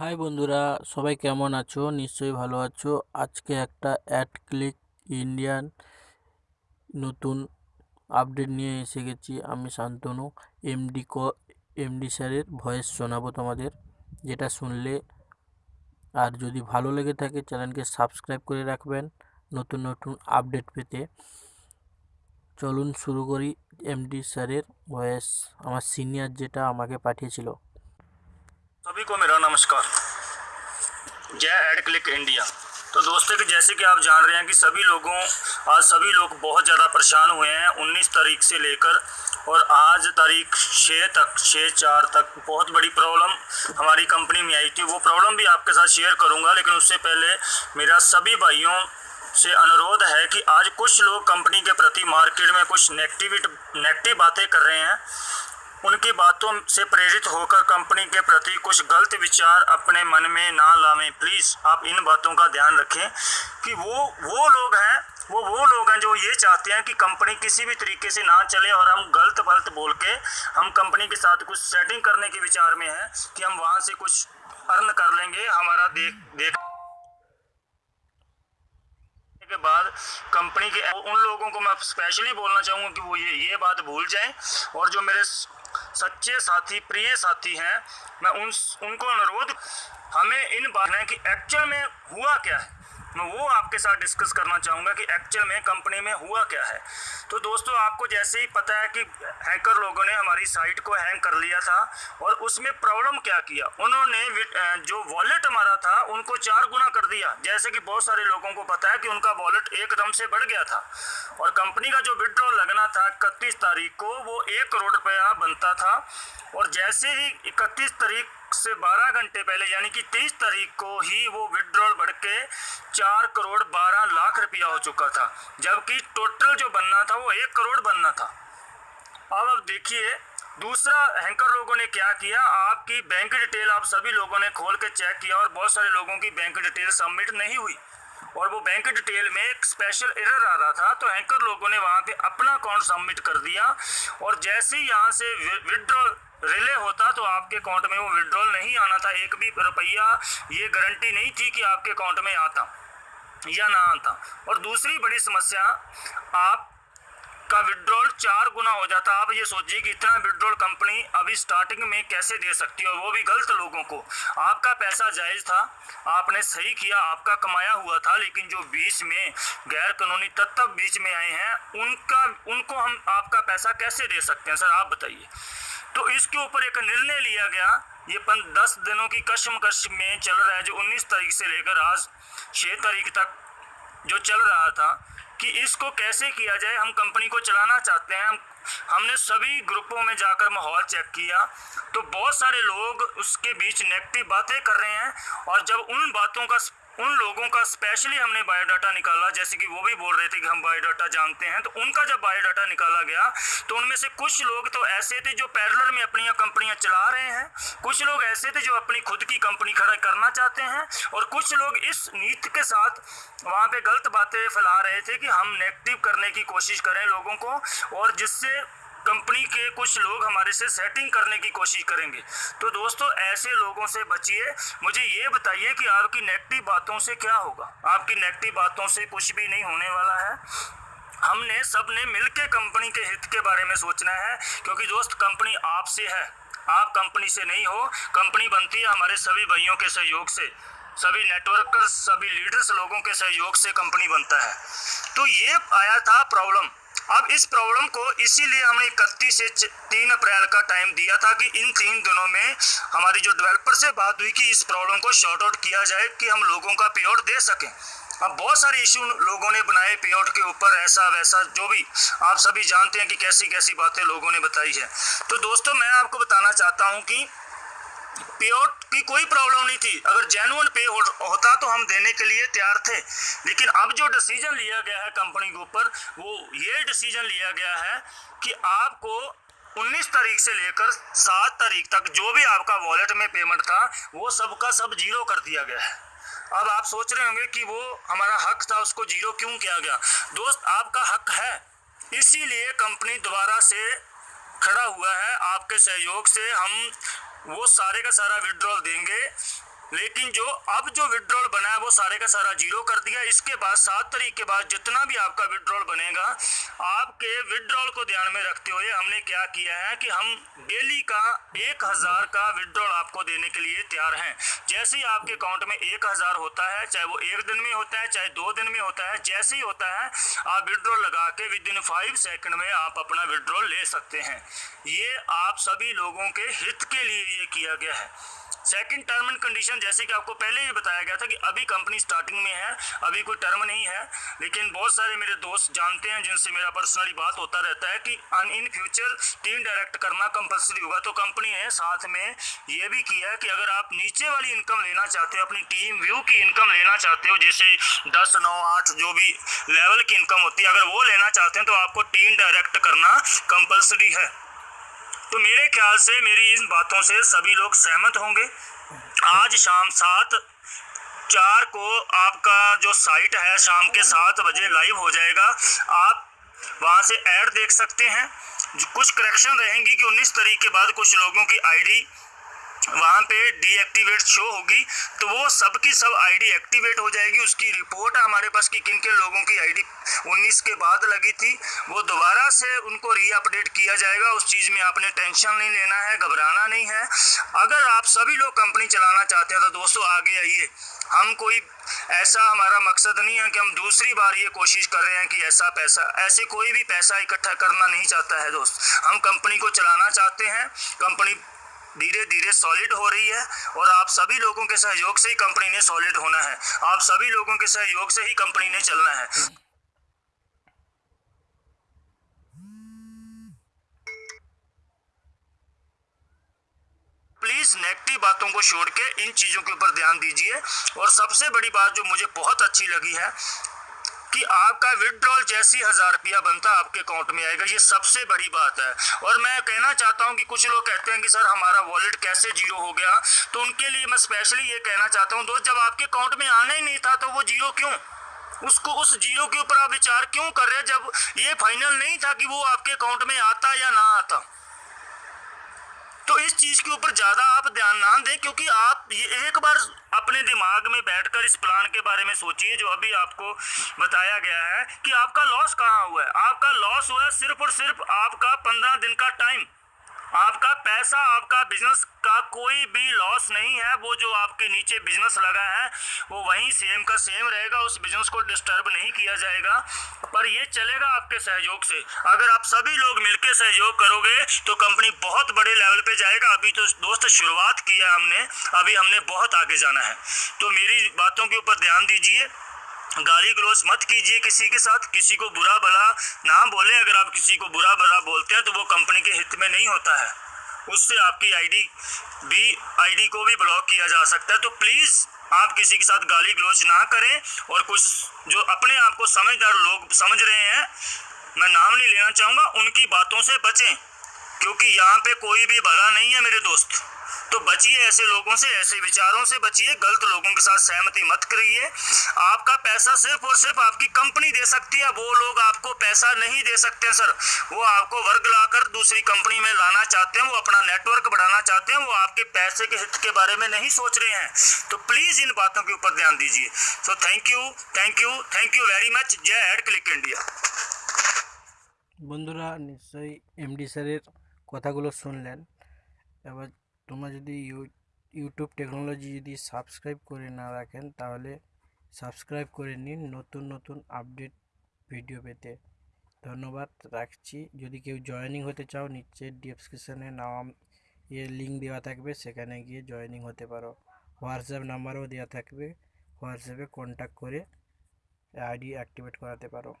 High বন্ধুরা, সবাই কেমন আছো? নিশ্চয়ই ভালো আছো। আজকে একটা অ্যাড ক্লিক ইন্ডিয়ান নতুন আপডেট নিয়ে এসে গেছি আমি শান্তনু এমডি ক এমডি স্যারের ভয়েস শোনাবো তোমাদের। যেটা শুনলে আর যদি ভালো লেগে থাকে চ্যানেলকে সাবস্ক্রাইব করে রাখবেন নতুন নতুন আপডেট পেতে। চলুন শুরু করি এমডি স্যারের ভয়েস আমার সিনিয়র যেটা আমাকে পাঠিয়েছিল। সবই কো মেরা नमस्कार। जय एड क्लिक इंडिया। तो दोस्तों जैसे कि आप जान रहे हैं कि सभी लोगों, आज सभी लोग बहुत ज़्यादा परेशान हुए हैं 19 तारीख से लेकर और आज तारीख 6 तक 6 चार तक बहुत बड़ी प्रॉब्लम हमारी कंपनी में आई थी। वो प्रॉब्लम भी आपके साथ शेयर करूँगा, लेकिन उससे पहले मेरा सभी भाइयों से अनुरोध है कि आज कुछ लोग कंपनी के प्रति मार्केट में कुछ नेगेटिविटी, नेगेटिव बातें कर रहे हैं। उनकी बातों से प्रेरित होकर कंपनी के प्रति कुछ गलत विचार अपने मन में ना लावें। प्लीज़, आप इन बातों का ध्यान रखें कि वो वो लोग हैं, वो वो लोग हैं जो ये चाहते हैं कि कंपनी किसी भी तरीके से ना चले और हम गलत वलत बोल के हम कंपनी के साथ कुछ सेटिंग करने के विचार में हैं कि हम वहाँ से कुछ अर्न कर लेंगे। हमारा देख देख के बाद कंपनी के, उन लोगों को मैं स्पेशली बोलना चाहूँगा कि वो ये ये बात भूल जाएँ और जो मेरे सच्चे साथी, प्रिय साथी हैं, मैं उन, उनको अनुरोध, हमें इन बात कि एक्चुअल में हुआ क्या है? मैं वो आपके साथ डिस्कस करना चाहूँगा कि एक्चुअल में कंपनी में हुआ क्या है। तो दोस्तों, आपको जैसे ही पता है कि हैकर लोगों ने हमारी साइट को हैंग कर लिया था और उसमें प्रॉब्लम क्या किया, उन्होंने जो वॉलेट हमारा था, उनको चार गुना कर दिया। जैसे कि बहुत सारे लोगों को पता है कि उनका वॉलेट एकदम से बढ़ गया था और कंपनी का जो विड्रॉल लगना था इकतीस तारीख को, वो एक करोड़ रुपया बनता था। और जैसे ही इकतीस तारीख से 12 घंटे पहले, यानी कि 23 तारीख को ही वो विड्रॉल बढ़ के चार करोड़ बारह लाख रुपया हो चुका था। जबकि टोटल जो बनना था वो एक करोड़ बनना था। अब अब देखिए, दूसरा हैंकर लोगों ने क्या किया? आपकी बैंक डिटेल आप सभी लोगों ने खोल के चेक किया और बहुत सारे लोगों की बैंक डिटेल सबमिट नहीं हुई। और वो बैंक डिटेल में एक स्पेशल एरर आ रहा था तो हैंकर लोगों ने वहाँ पे अपना अकाउंट सबमिट कर दिया। और जैसे ही यहाँ से विड्रॉल रिले होता तो आपके अकाउंट में वो विड्रॉल नहीं आना था। एक भी रुपया ये गारंटी नहीं थी कि आपके अकाउंट में आता या ना आता। और दूसरी बड़ी समस्या, आप का विड्रॉल चार गुना हो जाता। आप ये सोचिए कि इतना विड्रॉल कंपनी अभी स्टार्टिंग में कैसे दे सकती है और वो भी गलत लोगों को। आपका पैसा जायज़ था, आपने सही किया, आपका कमाया हुआ था, लेकिन जो बीच में गैर कानूनी तत्व बीच में आए हैं, उनका, उनको हम आपका पैसा कैसे दे सकते हैं? सर, आप बताइए। तो इसके ऊपर एक निर्णय लिया गया। ये पन दस दिनों की कश्मकश में चल रहा है, जो उन्नीस तारीख से लेकर आज छः तारीख तक जो चल रहा था, कि इसको कैसे किया जाए, हम कंपनी को चलाना चाहते हैं। हम, हमने सभी ग्रुपों में जाकर माहौल चेक किया तो बहुत सारे लोग उसके बीच नेगेटिव बातें कर रहे हैं, और जब उन बातों का उन लोगों का स्पेशली हमने बायोडाटा निकाला, जैसे कि वो भी बोल रहे थे कि हम बायोडाटा जानते हैं। तो उनका जब बायोडाटा निकाला गया तो उनमें से कुछ लोग तो ऐसे थे जो पैरलर में अपनी कंपनियाँ चला रहे हैं। कुछ लोग ऐसे थे जो अपनी खुद की कंपनी खड़ा करना चाहते हैं। और कुछ लोग इस नीति के साथ वहाँ पे गलत बातें फैला रहे थे कि हम नेगेटिव करने की कोशिश करें लोगों को। और जिससे कंपनी के कुछ लोग हमारे से सेटिंग करने की कोशिश करेंगे। तो दोस्तों, ऐसे लोगों से बचिए। मुझे ये बताइए कि आपकी नेगेटिव बातों से क्या होगा? आपकी नेगेटिव बातों से कुछ भी नहीं होने वाला है। हमने सबने मिल के कंपनी के हित के बारे में सोचना है, क्योंकि दोस्त कंपनी आपसे है। आप कंपनी से नहीं हो कंपनी बनती है हमारे सभी भाइयों के सहयोग से। सभी नेटवर्कर्स सभी लीडर्स लोगों के सहयोग से कंपनी बनता है। तो ये आया था प्रॉब्लम अब इस प्रॉब्लम को इसीलिए हमने इकतीस से तीन अप्रैल का टाइम दिया था कि इन तीन दिनों में हमारी जो डेवलपर से बात हुई कि इस प्रॉब्लम को शॉर्ट आउट किया जाए कि हम लोगों का पे आउट दे सकें। अब बहुत सारे इशू लोगों ने बनाए पे आउट के ऊपर, ऐसा वैसा जो भी आप सभी जानते हैं कि कैसी कैसी बातें लोगों ने बताई है। तो दोस्तों, मैं आपको बताना चाहता हूँ कि पे आउट की कोई प्रॉब्लम नहीं थी। अगर जेनुअन पे हो, होता तो हम देने के लिए तैयार थे। लेकिन अब जो डिसीज़न लिया गया है कंपनी के ऊपर वो ये डिसीज़न लिया गया है कि आपको 19 तारीख से लेकर 7 तारीख तक जो भी आपका वॉलेट में पेमेंट था वो सबका सब ज़ीरो कर दिया गया है। अब आप सोच रहे होंगे कि वो हमारा हक था उसको ज़ीरो क्यों किया गया? दोस्त आपका हक है। इसीलिए कंपनी दोबारा से खड़ा हुआ है। आपके सहयोग से हम वो सारे का सारा विड्रॉल देंगे। लेकिन जो अब जो विड्रॉल बना है, वो सारे का सारा ज़ीरो कर दिया। इसके बाद सात तारीख के बाद जितना भी आपका विड्रॉल बनेगा, आपके विड्रॉल को ध्यान में रखते हुए हमने क्या किया है कि हम डेली का एक हज़ार का विड्रॉल आपको देने के लिए तैयार हैं। जैसे ही आपके अकाउंट में एक हज़ार होता है, चाहे वो एक दिन में होता है, चाहे दो दिन में होता है, जैसे ही होता है, आप विड्रॉल लगा के विद इन फाइव सेकेंड में आप अपना विड्रॉल ले सकते हैं। ये आप सभी लोगों के हित के लिए ये किया गया है। सेकंड टर्म एंड कंडीशन जैसे कि आपको पहले ही बताया गया था कि अभी कंपनी स्टार्टिंग में है, अभी कोई टर्म नहीं है, लेकिन बहुत सारे मेरे दोस्त जानते हैं जिनसे मेरा पर्सनली बात होता रहता है कि इन फ्यूचर टीम डायरेक्ट करना कंपलसरी होगा। तो कंपनी ने साथ में ये भी किया है कि अगर आप नीचे वाली इनकम लेना चाहते हो, अपनी टीम व्यू की इनकम लेना चाहते हो, जैसे दस, नौ, आठ, जो भी लेवल की इनकम होती है, अगर वो लेना चाहते हैं तो आपको टीम डायरेक्ट करना कंपलसरी है। तो मेरे ख्याल से, मेरी इन बातों से सभी लोग सहमत होंगे। आज शाम सात, चार को आपका जो साइट है, शाम के सात बजे लाइव हो जाएगा। आप वहाँ से ऐड देख सकते हैं। कुछ करेक्शन रहेंगी कि 19 तारीख के बाद कुछ लोगों की आईडी वहाँ पे डीएक्टिवेट शो होगी तो वो सब की सब आईडी एक्टिवेट हो जाएगी। उसकी रिपोर्ट हमारे पास कि किन किन लोगों की आईडी 19 के बाद लगी थी, वो दोबारा से उनको रीअपडेट किया जाएगा। उस चीज़ में आपने टेंशन नहीं लेना है, घबराना नहीं है। अगर आप सभी लोग कंपनी चलाना चाहते हैं तो दोस्तों आगे आइए। हम कोई ऐसा हमारा मकसद नहीं है कि हम दूसरी बार ये कोशिश कर रहे हैं कि ऐसा पैसा, ऐसे कोई भी पैसा इकट्ठा करना नहीं चाहता है दोस्त। हम कंपनी को चलाना चाहते हैं कंपनी धीरे धीरे सॉलिड हो रही है और आप सभी लोगों के सहयोग से ही कंपनी ने सॉलिड होना है। आप सभी लोगों के सहयोग से ही कंपनी ने चलना है। प्लीज़ नेगेटिव बातों को छोड़ के इन चीज़ों के ऊपर ध्यान दीजिए। और सबसे बड़ी बात जो मुझे बहुत अच्छी लगी है कि आपका विड्रॉल जैसी हज़ार रुपया बनता आपके अकाउंट में आएगा, ये सबसे बड़ी बात है। और मैं कहना चाहता हूँ कि कुछ लोग कहते हैं कि सर हमारा वॉलेट कैसे ज़ीरो हो गया? तो उनके लिए मैं स्पेशली ये कहना चाहता हूँ, दोस्त, जब आपके अकाउंट में आना ही नहीं था तो वो ज़ीरो क्यों? उसको, उस ज़ीरो के ऊपर आप विचार क्यों कर रहे हैं जब ये फाइनल नहीं था कि वो आपके अकाउंट में आता या ना आता? तो इस चीज़ के ऊपर ज़्यादा आप ध्यान ना दें, क्योंकि आप ये एक बार अपने दिमाग में बैठकर इस प्लान के बारे में सोचिए, जो अभी आपको बताया गया है कि आपका लॉस कहाँ हुआ है। आपका लॉस हुआ है सिर्फ़ और सिर्फ़ आपका पंद्रह दिन का टाइम आपका पैसा, आपका बिज़नेस का कोई भी लॉस नहीं है। वो जो आपके नीचे बिज़नेस लगा है, वो वहीं सेम का सेम रहेगा। उस बिज़नेस को डिस्टर्ब नहीं किया जाएगा। पर ये चलेगा आपके सहयोग से। अगर आप सभी लोग मिलकर सहयोग करोगे तो कंपनी बहुत बड़े लेवल पे जाएगा। अभी तो दोस्त, शुरुआत किया हमने। अभी हमने बहुत आगे जाना है। तो मेरी बातों के ऊपर ध्यान दीजिए। गाली गलोज मत कीजिए किसी के साथ। किसी को बुरा भला ना बोले। अगर आप किसी को बुरा भला बोलते हैं तो वो कंपनी के हित में नहीं होता है। उससे आपकी आईडी भी आईडी को भी ब्लॉक किया जा सकता है। तो प्लीज़ आप किसी के साथ गाली गलोच ना करें और कुछ जो अपने आप को समझदार लोग समझ रहे हैं, मैं नाम नहीं लेना चाहूँगा, उनकी बातों से बचें। क्योंकि यहाँ पे कोई भी भला नहीं है मेरे दोस्त। तो बचिए ऐसे लोगों से ऐसे विचारों से बचिए गलत लोगों के साथ सहमति मत करिए आपका पैसा सिर्फ और सिर्फ आपकी कंपनी दे सकती है वो लोग आपको पैसा नहीं दे सकते सर वो आपको वर्ग लाकर दूसरी कंपनी में लाना चाहते हैं वो अपना नेटवर्क बढ़ाना चाहते हैं वो आपके पैसे के हित के बारे में नहीं सोच रहे हैं तो प्लीज इन बातों के ऊपर ध्यान दीजिए so thank you thank you thank you very much जय एड क्लिक इंडिया বন্ধুরা নিশ্চয়ই এমডি স্যারের কথাগুলো শুনলেন এবার তোমরা যদি ইউ ইউটিউব টেকনোলজি যদি সাবস্ক্রাইব করে না রাখেন, তাহলে সাবস্ক্রাইব করে নিন নতুন নতুন আপডেট ভিডিও পেতে। ধন্যবাদ, রাখছি। যদি কেউ জয়েনিং হতে চাও নিচে ডিসক্রিপশানে নাম ইয়ে লিঙ্ক দেওয়া থাকবে, সেখানে গিয়ে জয়েনিং হতে পারো। হোয়াটসঅ্যাপ নাম্বারও দেওয়া থাকবে। হোয়াটসঅ্যাপে কন্ট্যাক্ট করে আইডি অ্যাক্টিভেট করাতে পারো।